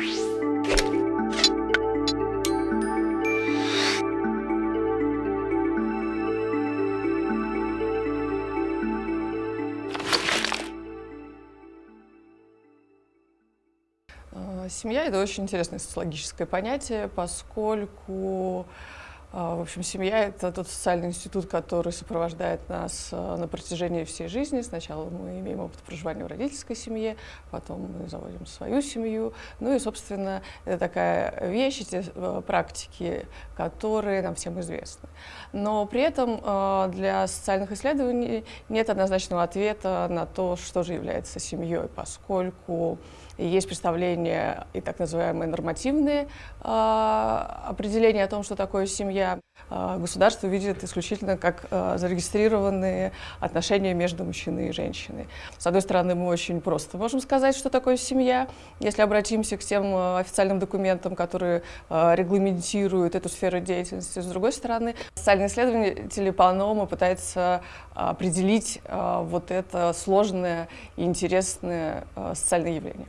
Э, семья — это очень интересное социологическое понятие, поскольку в общем, семья — это тот социальный институт, который сопровождает нас а, на протяжении всей жизни. Сначала мы имеем опыт проживания в родительской семье, потом мы заводим свою семью. Ну и, собственно, это такая вещь, эти а, практики, которые нам всем известны. Но при этом для социальных исследований нет однозначного ответа на то, что же является семьей, поскольку есть представления и так называемые нормативные определения о том, что такое семья. А, государство видит исключительно как а, зарегистрированные отношения между мужчиной и женщиной. С одной стороны, мы очень просто можем сказать, что такое семья, если обратимся к тем а, официальным документам, которые регламентируют эту сферу деятельности. С другой стороны, социальные исследователи по-новому пытаются определить вот это сложное и интересное социальное явление.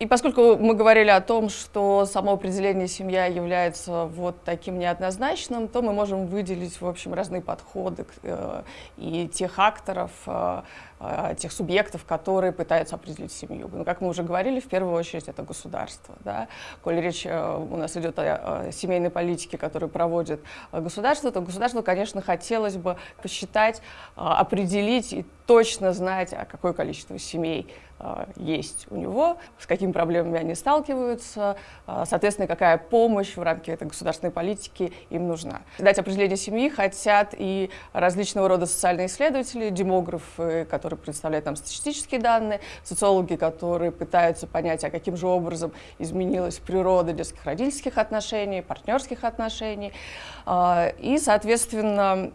И поскольку мы говорили о том, что само определение семья является вот таким неоднозначным, то мы можем выделить, в общем, разные подходы э, и тех акторов, э, э, тех субъектов, которые пытаются определить семью. Но, как мы уже говорили, в первую очередь это государство. Да? Коль речь у нас идет о, о семейной политике, которую проводит государство, то государству, конечно, хотелось бы посчитать, определить и точно знать, а какое количество семей есть у него, с какими проблемами они сталкиваются, а, соответственно, какая помощь в рамках этой государственной политики им нужна. Дать определение семьи хотят и различного рода социальные исследователи, демографы, которые представляют нам статистические данные, социологи, которые пытаются понять, а каким же образом изменилась природа детских родительских отношений, партнерских отношений, а, и, соответственно,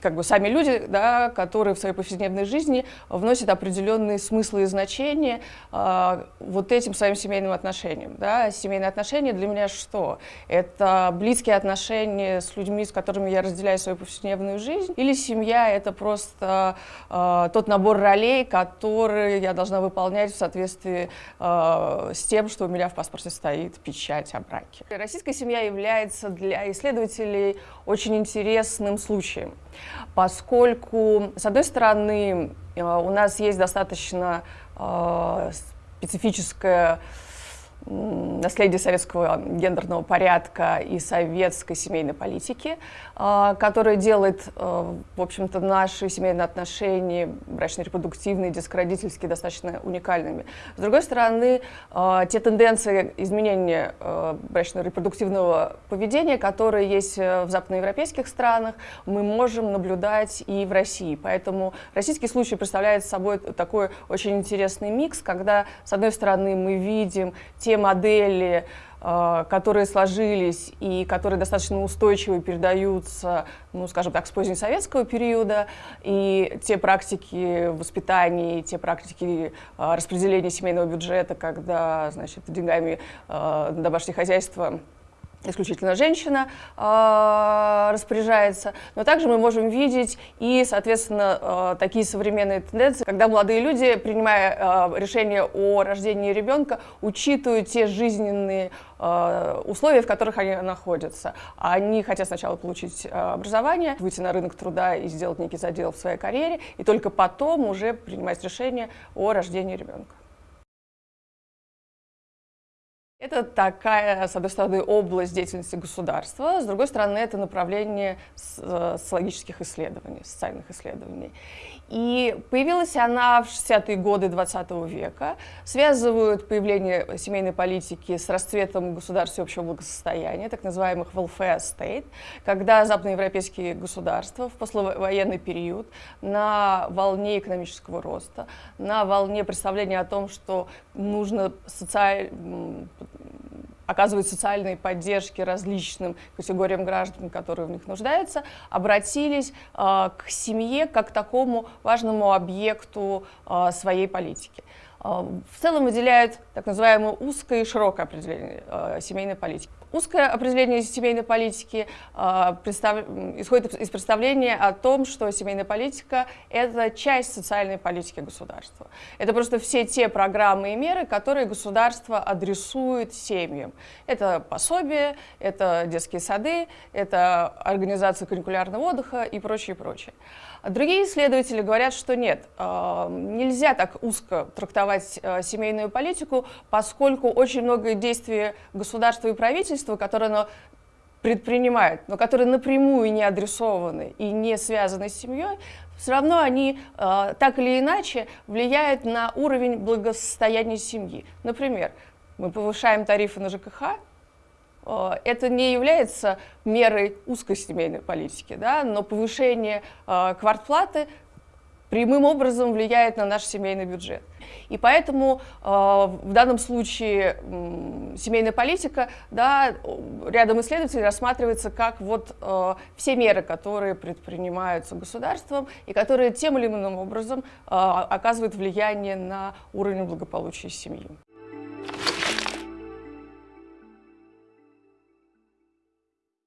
как бы сами люди, да, которые в своей повседневной жизни вносят определенные смыслы и значения а, вот этим своим семейным отношениям. Да. Семейные отношения для меня что? Это близкие отношения с людьми, с которыми я разделяю свою повседневную жизнь, или семья — это просто э, тот набор ролей, который я должна выполнять в соответствии э, с тем, что у меня в паспорте стоит печать о браке. Российская семья является для исследователей очень интересным случаем, поскольку, с одной стороны, э, у нас есть достаточно э, специфическая наследие советского гендерного порядка и советской семейной политики, а, которая делает, а, в общем-то, наши семейные отношения, брачно-репродуктивные, детско-родительские, достаточно уникальными. С другой стороны, а, те тенденции изменения брачно-репродуктивного поведения, которые есть в западноевропейских странах, мы можем наблюдать и в России. Поэтому российский случай представляет собой такой очень интересный микс, когда, с одной стороны, мы видим те те модели, э, которые сложились и которые достаточно устойчиво передаются, ну, скажем так, с позднесоветского периода, и те практики воспитания, те практики э, распределения семейного бюджета, когда, значит, деньгами э, домашнее хозяйство исключительно женщина э, распоряжается, но также мы можем видеть и, соответственно, э, такие современные тенденции, когда молодые люди, принимая э, решение о рождении ребенка, учитывают те жизненные условия, в которых они находятся. Они хотят сначала получить образование, выйти на рынок труда и сделать некий задел в своей карьере, и только потом уже принимать решение о рождении ребенка. Это такая, с одной стороны, область деятельности государства, с другой стороны, это направление э, социологических исследований, социальных исследований. И появилась она в 60-е годы 20 века. Связывают появление семейной политики с расцветом государств общего благосостояния, так называемых welfare state, когда западноевропейские государства в послевоенный период на волне экономического роста, на волне представления о том, что нужно социаль оказывать социальные поддержки различным категориям граждан, которые в них нуждаются, обратились э, к семье как к такому важному объекту э, своей политики. В целом выделяют так называемое узкое и широкое определение семейной политики. Узкое определение семейной политики представ... исходит из представления о том, что семейная политика – это часть социальной политики государства. Это просто все те программы и меры, которые государство адресует семьям. Это пособие, это детские сады, это организация каникулярного отдыха и прочее, прочее. Другие исследователи говорят, что нет, нельзя так узко трактовать а, семейную политику, поскольку очень много действий государства и правительства, которые оно предпринимает, но которые напрямую не адресованы и не связаны с семьей, все равно они э, так или иначе влияют на уровень благосостояния семьи. Например, мы повышаем тарифы на ЖКХ, э, это не является мерой узкой семейной политики, да, но повышение э, квартплаты прямым образом влияет на наш семейный бюджет. И поэтому э, в данном случае э, семейная политика, да, рядом исследователей рассматривается как вот э, все меры, которые предпринимаются государством и которые тем или иным образом э, оказывают влияние на уровень благополучия семьи.